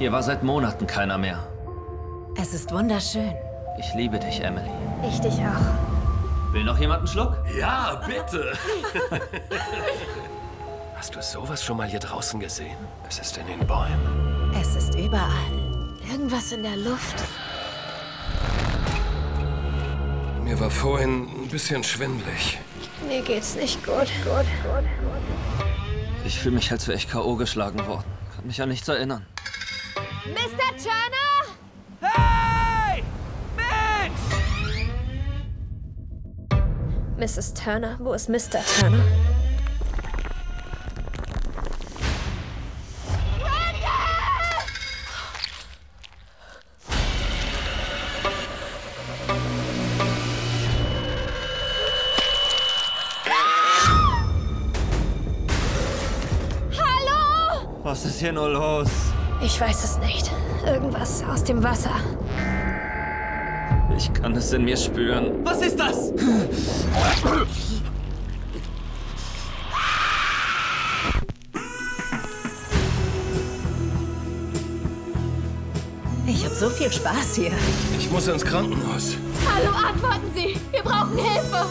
Hier war seit Monaten keiner mehr. Es ist wunderschön. Ich liebe dich, Emily. Ich dich auch. Will noch jemand einen Schluck? Ja, bitte. Hast du sowas schon mal hier draußen gesehen? Es ist in den Bäumen. Es ist überall. Irgendwas in der Luft. Mir war vorhin ein bisschen schwindlig. Mir geht's nicht gut. gut, gut, gut. Ich fühle mich, als wäre ich K.O. geschlagen worden. Kann mich an nichts erinnern. Mr. Turner? Hey! Mensch! Mrs. Turner? Wo ist Mr. Turner? Hallo? Was ist hier nur los? Ich weiß es nicht. Irgendwas aus dem Wasser. Ich kann es in mir spüren. Was ist das? Ich habe so viel Spaß hier. Ich muss ins Krankenhaus. Hallo, antworten Sie! Wir brauchen Hilfe!